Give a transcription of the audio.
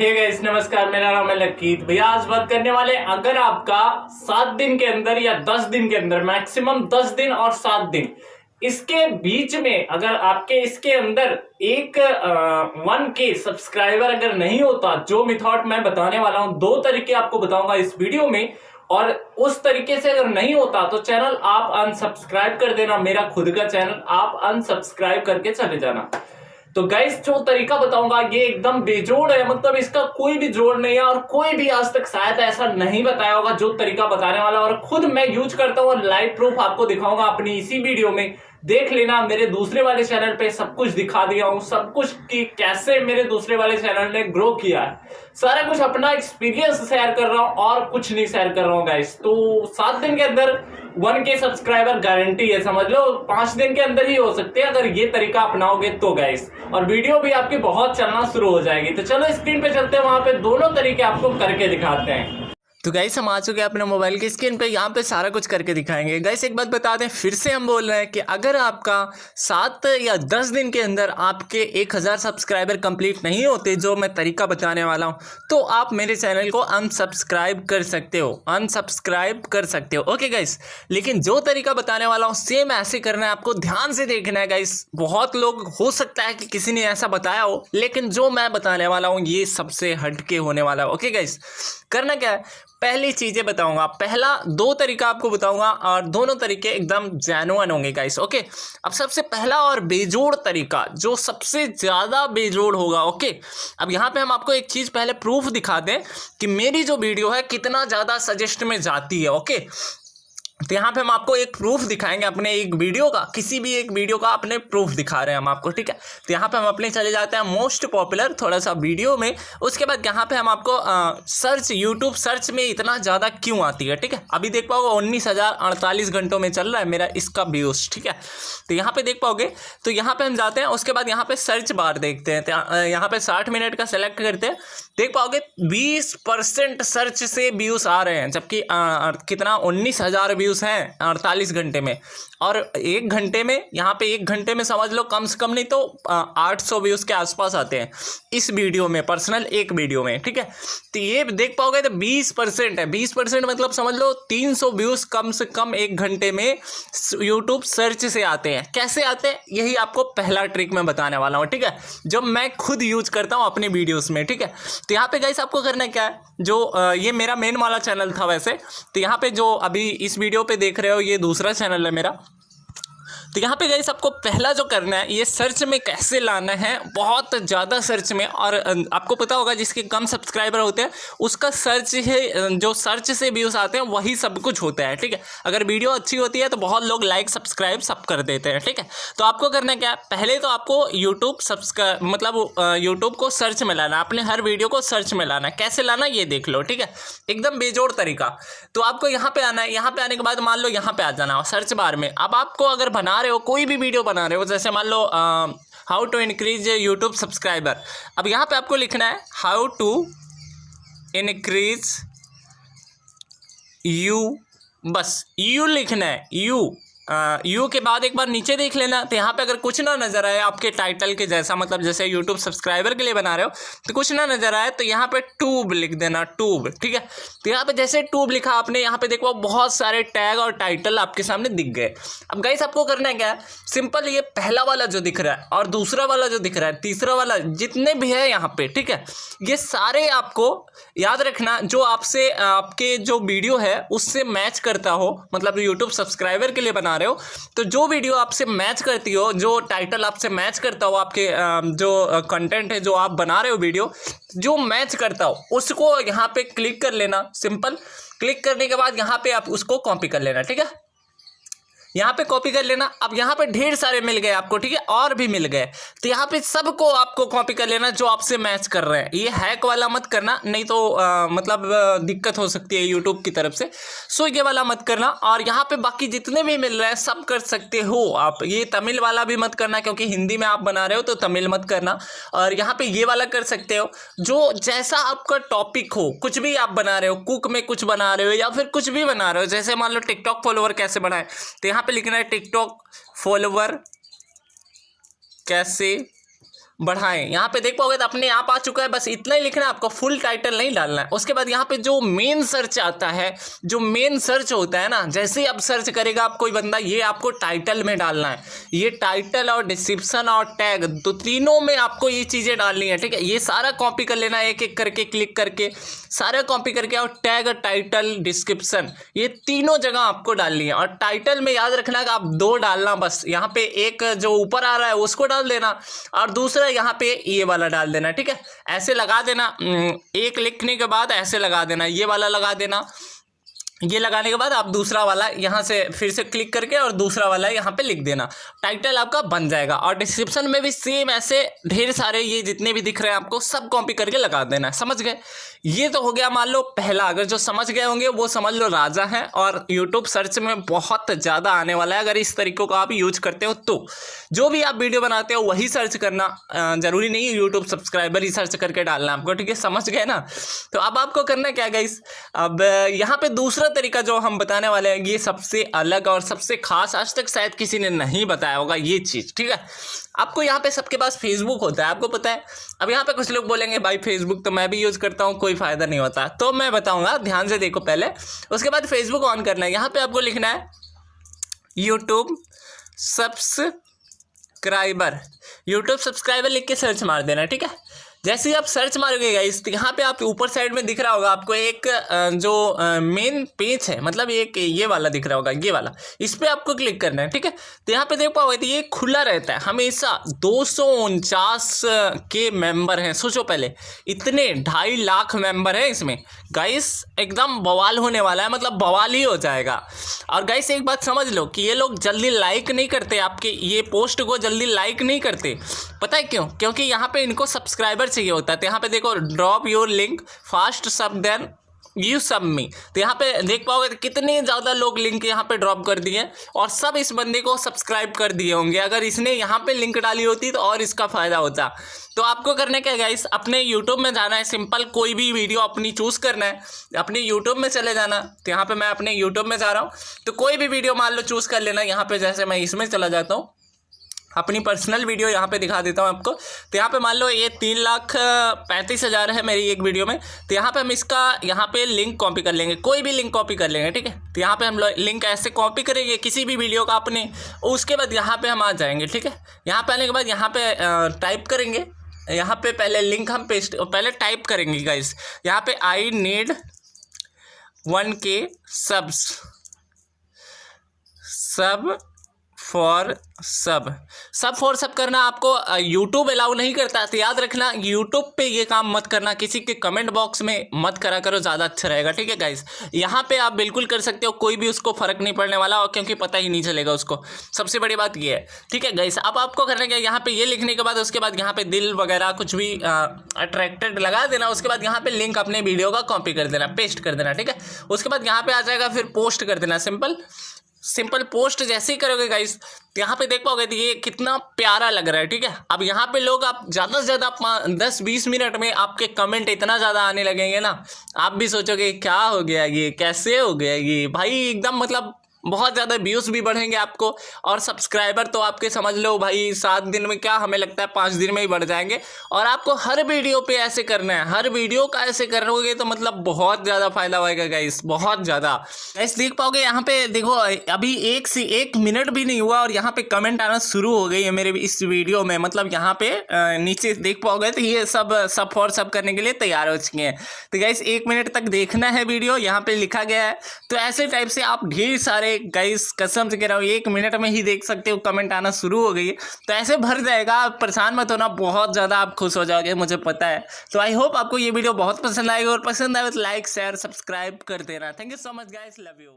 Hey guys नमस्कार, मेरा नाम है लकीत। भैया, आज बात करने वाले अगर आपका सात दिन के अंदर या दस दिन के अंदर मैक्सिमम दस दिन और सात दिन, इसके बीच में अगर आपके इसके अंदर एक वन के सब्सक्राइबर अगर नहीं होता, जो मिथॉट मैं बताने वाला हूँ, दो तरीके आपको बताऊँगा इस वीडियो में, और उस तरीके से अगर नहीं होता तो चैनल आप अनसब्सक्राइब कर देना, मेरा खुद का चैनल आप अनसब्सक्राइब करके चले जाना। तो गाइस जो तरीका बताऊँगा, ये एकदम बेजोड़ है। मतलब इसका कोई भी जोड़ नहीं है और कोई भी आज तक शायद ऐसा नहीं बताया होगा जो तरीका बताने वाला और खुद मैं यूज़ करता हूँ और लाइव प्रूफ आपको दिखाऊँगा अपनी इसी वीडियो में। देख लेना, मेरे दूसरे वाले चैनल पे सब कुछ दिखा दिया हूँ। सब कुछ कि कैसे मेरे दूसरे वाले चैनल ने ग्रो किया है। सारा कुछ अपना एक्सपीरियंस शेयर कर रहा हूँ और कुछ नहीं शेयर कर रहा हूँ गाइस तो सात दिन के अंदर वन के सब्सक्राइबर गारंटी है, समझ लो। पाँच दिन के अंदर ही हो सकते हैं, अगर ये तरीका अपनाओगे तो गाइस और वीडियो भी आपकी बहुत चलना शुरू हो जाएगी। तो चलो स्क्रीन पे चलते हैं, वहाँ पे दोनों तरीके आपको करके दिखाते हैं। तो गाइस हम आ चुके हैं अपने मोबाइल की स्क्रीन पे। यहाँ पे सारा कुछ करके दिखाएँगे। गाइस एक बात बता दें, फिर से हम बोल रहे हैं कि अगर आपका सात या दस दिन के अंदर आपके एक हज़ार सब्सक्राइबर कंप्लीट नहीं होते, जो मैं तरीका बताने वाला हूँ तो आप मेरे चैनल को अनसब्सक्राइब कर सकते हो। अनसब्सक्राइब कर सकते हो। ओके गाइस लेकिन जो तरीका बताने वाला हूँ सेम ऐसे करना है। आपको ध्यान से देखना है गाइस बहुत लोग, हो सकता है कि किसी ने ऐसा बताया हो, लेकिन जो मैं बताने वाला हूँ, ये सबसे हटके होने वाला है। ओके गाइस करना क्या है? पहली चीज़ें बताऊँगा। पहला दो तरीका आपको बताऊँगा और दोनों तरीके एकदम जैनुअन होंगे गाइस ओके अब सबसे पहला और बेजोड़ तरीका, जो सबसे ज़्यादा बेजोड़ होगा ओके अब यहाँ पे हम आपको एक चीज़ पहले प्रूफ दिखा दें कि मेरी जो वीडियो है कितना ज़्यादा सजेस्ट में जाती है ओके तो यहाँ पे हम आपको एक प्रूफ दिखाएँगे अपने एक वीडियो का किसी भी एक वीडियो का अपने प्रूफ दिखा रहे हैं हम आपको ठीक है? तो यहाँ पे हम अपने चले जाते हैं मोस्ट पॉपुलर थोड़ा सा वीडियो में उसके बाद यहाँ पे हम आपको आ, सर्च यूट्यूब सर्च में इतना ज़्यादा क्यों आती है ठीक है? अभी देख पाओगे उन्नीस घंटों में चल रहा है मेरा इसका व्यूज़ ठीक है? तो यहाँ पर देख पाओगे तो यहाँ पर हम जाते हैं उसके बाद यहाँ पर सर्च बार देखते हैं तो यहाँ पर साठ मिनट का सेलेक्ट करते हैं देख पाओगे बीस सर्च से व्यूज़ आ रहे हैं जबकि कितना? उन्नीस व्यूज़ व्यूज़ हैं अड़तालीस घंटे में। और एक घंटे में, यहाँ पे एक घंटे में समझ लो कम से कम नहीं तो आठ सौ व्यूज़ के आसपास आते हैं इस वीडियो में पर्सनल एक वीडियो में, ठीक है? तो ये देख पाओगे तो बीस परसेंट है। बीस परसेंट मतलब समझ लो तीन सौ व्यूज़ कम से कम एक घंटे में यूट्यूब सर्च से आते हैं। कैसे आते हैं? यही आपको पहला ट्रिक मैं बताने वाला हूँ, ठीक है? जो मैं खुद यूज़ करता हूँ अपने वीडियोज़ में, ठीक है? तो यहाँ पे गाइस आपको करना क्या है? जो ये मेरा मेन वाला चैनल था वैसे। तो यहाँ पे जो अभी इस वीडियो पे देख रहे हो ये दूसरा चैनल है मेरा। तो यहाँ पे गई आपको पहला जो करना है, ये सर्च में कैसे लाना है, बहुत ज़्यादा सर्च में और आपको पता होगा जिसके कम सब्सक्राइबर होते हैं, उसका सर्च है जो सर्च से व्यूज़ आते हैं, वही सब कुछ होता है, ठीक है? अगर वीडियो अच्छी होती है तो बहुत लोग लाइक सब्सक्राइब सब कर देते हैं, ठीक है? तो आपको करना क्या है? पहले तो आपको यूट्यूब सब्सक्राइब मतलब यूट्यूब को सर्च में लाना अपने हर वीडियो को सर्च में लाना कैसे लाना ये देख लो, ठीक है? एकदम बेजोड़ तरीका। तो आपको यहाँ पे आना है, यहाँ पे आने के बाद मान लो यहाँ पे आ जाना सर्च बार में। अब आपको अगर बना रहे हो, कोई भी वीडियो बना रहे हो, जैसे मान लो how to increase YouTube subscriber अब यहाँ पे आपको लिखना है हाउ टू इनक्रीज यू बस यू लिखना है यू यू के बाद एक बार नीचे देख लेना। तो यहाँ पे अगर कुछ ना नज़र आए आपके टाइटल के जैसा मतलब जैसे यूट्यूब सब्सक्राइबर के लिए बना रहे हो तो कुछ ना नज़र आए तो यहाँ पे ट्यूब लिख देना ट्यूब ठीक है? तो यहाँ पे जैसे ट्यूब लिखा आपने, यहाँ पे देखो बहुत सारे टैग और टाइटल आपके सामने दिख गए। अब गाइस आपको करना क्या? है सिंपल ये पहला वाला जो दिख रहा है और दूसरा वाला जो दिख रहा है, तीसरा वाला, जितने भी है यहाँ पे, ठीक है? ये सारे आपको याद रखना, जो आपसे, आपके जो वीडियो है, उससे मैच करता हो मतलब यूट्यूब सब्सक्राइबर के लिए बना रहे हो। तो जो वीडियो आपसे मैच करती हो, जो टाइटल आपसे मैच करता हो, आपके जो कंटेंट है, जो आप बना रहे हो वीडियो जो मैच करता हो, उसको यहाँ पे क्लिक कर लेना सिंपल क्लिक करने के बाद यहाँ पे आप उसको कॉपी कर लेना, ठीक है? यहाँ पे कॉपी कर लेना। अब यहाँ पे ढेर सारे मिल गए आपको ठीक है? और भी मिल गए। तो यहाँ पे सबको आपको कॉपी कर लेना जो आपसे मैच कर रहे हैं। ये हैक वाला मत करना नहीं तो आ, मतलब दिक्कत हो सकती है यूट्यूब की तरफ़ से। सो ये वाला मत करना और यहाँ पे बाकी जितने भी मिल रहे हैं सब कर सकते हो आप। ये तमिल वाला भी मत करना क्योंकि हिंदी में आप बना रहे हो तो तमिल मत करना। और यहाँ पे ये वाला कर सकते हो जो जैसा आपका टॉपिक हो कुछ भी आप बना रहे हो कुक में कुछ बना रहे हो या फिर कुछ भी बना रहे हो जैसे मान लो टिकटॉक फॉलोअर कैसे बनाए? तो यहाँ यहाँ पे लिखना है टिकटॉक फॉलोवर कैसे? बढ़ाएँ। यहाँ पे देख पाओगे तो अपने आप आ चुका है। बस इतना ही लिखना है, आपको फुल टाइटल नहीं डालना है। उसके बाद यहाँ पे जो मेन सर्च आता है, जो मेन सर्च होता है ना, जैसे ही आप सर्च करेगा आप कोई बंदा, ये आपको टाइटल में डालना है। ये टाइटल और डिस्क्रिप्शन और टैग तो तीनों में आपको ये चीज़ें डालनी है, ठीक है? ये सारा कॉपी कर लेना एक एक करके क्लिक करके, सारा कॉपी करके और टैग टाइटल डिस्क्रिप्शन ये तीनों जगह आपको डालनी है। और टाइटल में याद रखना कि आप दो डालना बस। यहाँ पे एक जो ऊपर आ रहा है, उसको डाल देना। और दूसरा यहाँ पे ये वाला डाल देना, ठीक है? ऐसे लगा देना एक लिखने के बाद ऐसे लगा देना, ये वाला लगा देना ये लगाने के बाद आप दूसरा वाला यहाँ से फिर से क्लिक करके और दूसरा वाला यहाँ पे लिख देना। टाइटल आपका बन जाएगा और डिस्क्रिप्शन में भी सेम ऐसे ढेर सारे ये जितने भी दिख रहे हैं आपको सब कॉपी करके लगा देना समझ गए? ये तो हो गया मान लो पहला। अगर जो समझ गए होंगे वो समझ लो राजा है और यूट्यूब सर्च में बहुत ज़्यादा आने वाला है। अगर इस तरीकों को आप यूज़ करते हो तो। जो भी आप वीडियो बनाते हो वही सर्च करना ज़रूरी नहीं है यूट्यूब सब्सक्राइबर ही सर्च करके डालना आपको, ठीक है? समझ गए ना? तो अब आपको करना क्या गाइस अब यहाँ पर दूसरा तरीका जो हम बताने वाले हैं, ये सबसे अलग और सबसे खास आज तक शायद किसी ने नहीं बताया होगा ये चीज़, ठीक है? आपको यहाँ पे सबके पास फेसबुक होता है, आपको पता है? अब यहाँ पे कुछ लोग बोलेंगे, भाई फेसबुक तो मैं भी यूज़ करता हूँ, कोई फ़ायदा नहीं होता। तो मैं बताऊँगा, ध्यान से देखो पहले। उसके बाद फेसबुक ऑन करना है। यहाँ पे आपको लिखना है यूट्यूब सब्सक्राइबर यूट्यूब सब्सक्राइबर लिख के सर्च मार देना, ठीक है? जैसे ही आप सर्च मारोगे गाइस तो यहाँ पे आप ऊपर साइड में दिख रहा होगा, आपको एक जो मेन पेज है मतलब एक ये वाला दिख रहा होगा, ये वाला। इस पर आपको क्लिक करना है, ठीक है? तो यहाँ पे देख पाओगे तो ये खुला रहता है। हमेशा दो सौ उनचास के मेंबर हैं। सोचो पहले, इतने ढाई लाख मेंबर हैं इसमें। गाइस एकदम बवाल होने वाला है मतलब बवाल ही हो जाएगा। और गाइस एक बात समझ लो कि ये लोग जल्दी लाइक नहीं करते, आपके ये पोस्ट को जल्दी लाइक नहीं करते। पता है क्यों? क्योंकि यहाँ पे इनको सब्सक्राइबर चाहिए होता है। तो यहाँ पे देखो drop your link fast sub then you sub me तो यहाँ पे देख पाओगे तो कितने ज़्यादा लोग लिंक यहाँ पे ड्रॉप कर दिए और सब इस बंदे को सब्सक्राइब कर दिए होंगे। अगर इसने यहाँ पे लिंक डाली होती तो और इसका फ़ायदा होता। तो आपको करने क्या गाइस अपने यूट्यूब में जाना है। सिंपल कोई भी वीडियो अपनी चूज़ करना है। अपने यूट्यूब में चले जाना। तो यहाँ पर मैं अपने यूट्यूब में जा रहा हूँ। तो कोई भी वीडियो मान लो चूज़ कर लेना। यहाँ पर जैसे मैं इसमें चला जाता हूँ। अपनी पर्सनल वीडियो यहाँ पे दिखा देता हूँ आपको। तो यहाँ पे मान लो ये तीन लाख पैंतीस हज़ार है मेरी एक वीडियो में। तो यहाँ पे हम इसका, यहाँ पे लिंक कॉपी कर लेंगे। कोई भी लिंक कॉपी कर लेंगे, ठीक है? तो यहाँ पे हम लिंक ऐसे कॉपी करेंगे किसी भी वीडियो का अपने। उसके बाद यहाँ पे हम आ जाएँगे, ठीक है? यहाँ पे आने के बाद यहाँ पे टाइप करेंगे। यहाँ पे पहले लिंक हम पेस्ट पहले टाइप करेंगे गाइस यहाँ पे I need one K subs sub for sub sub for सब करना आपको यूट्यूब अलाउ नहीं करता तो याद रखना यूट्यूब पे ये काम मत करना, किसी के कमेंट बॉक्स में मत करा करो, ज़्यादा अच्छा रहेगा, ठीक है गाइस यहाँ पे आप बिल्कुल कर सकते हो, कोई भी उसको फ़र्क नहीं पड़ने वाला और क्योंकि पता ही नहीं चलेगा उसको। सबसे बड़ी बात ये है, ठीक है गाइस अब आपको करना क्या, यहाँ पे ये लिखने के बाद, उसके बाद यहाँ पे दिल वगैरह कुछ भी अट्रैक्टेड लगा देना, उसके बाद यहाँ पे लिंक अपने वीडियो का कॉपी कर देना पेस्ट कर देना, ठीक है? उसके बाद यहाँ पे आ जाएगा, फिर पोस्ट कर देना सिंपल सिंपल पोस्ट जैसे ही करोगे गाइस यहाँ पे देख पाओगे ये कितना प्यारा लग रहा है, ठीक है? अब यहाँ पे लोग आप ज़्यादा से ज़्यादा दस बीस मिनट में आपके कमेंट इतना ज़्यादा आने लगेंगे ना। आप भी सोचोगे, क्या हो गया ये? कैसे हो गया ये? भाई, एकदम मतलब बहुत ज़्यादा व्यूज़ भी बढ़ेंगे आपको और सब्सक्राइबर तो आपके समझ लो भाई सात दिन में क्या हमें लगता है पाँच दिन में ही बढ़ जाएँगे। और आपको हर वीडियो पे ऐसे करना है, हर वीडियो का ऐसे करोगे तो मतलब बहुत ज़्यादा फ़ायदा होएगा गाइस बहुत ज़्यादा। ऐसे देख पाओगे यहाँ पे देखो, अभी एक से एक मिनट भी नहीं हुआ और यहाँ पे कमेंट आना शुरू हो गई है मेरे इस वीडियो में। मतलब यहाँ पे नीचे देख पाओगे तो ये सब सब फॉर सब करने के लिए तैयार हो चुके हैं। तो गाइस एक मिनट तक देखना है वीडियो यहाँ पे लिखा गया है। तो ऐसे टाइप से आप ढेर सारे गाइस कसम से कह रहा हूँ, एक मिनट में ही देख सकते हो कमेंट आना शुरू हो गई है। तो ऐसे भर जाएगा, आप परेशान मत होना, बहुत ज़्यादा आप खुश हो जाओगे, मुझे पता है। तो आई होप आपको ये वीडियो बहुत पसंद आएगी, और पसंद आए तो लाइक शेयर सब्सक्राइब कर देना। Thank you so much guys love you